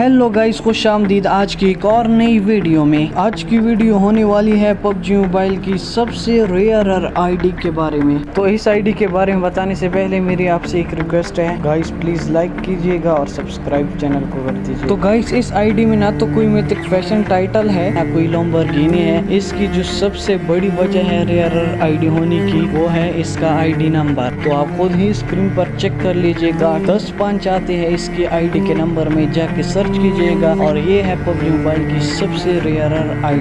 Hello guys खुश आमदीद आज की एक और नई वीडियो में। आज की वीडियो होने वाली है पबजी मोबाइल की सबसे रेयर आईडी के बारे में। तो इस आईडी के बारे में बताने से पहले मेरी आपसे एक रिक्वेस्ट है। गाइस प्लीज़ लाइक कीजिएगा और सब्सक्राइब चैनल को कर दीजिए तो गाइस इस आईडी में ना तो कोई मिथिक फ़ैशन टाइटल है, ना कोई लॉम्बरगिनी है। इसकी जो सबसे बड़ी वजह है रेयर आईडी होने की, वो है इसका आईडी नंबर तो आप खुद ही स्क्रीन पर चेक कर लीजिएगा। दस पाँच आते हैं इसकी आईडी के नंबर में जाके सर्च कीजिएगा और ये है पबजी मोबाइल की सबसे रेयर आई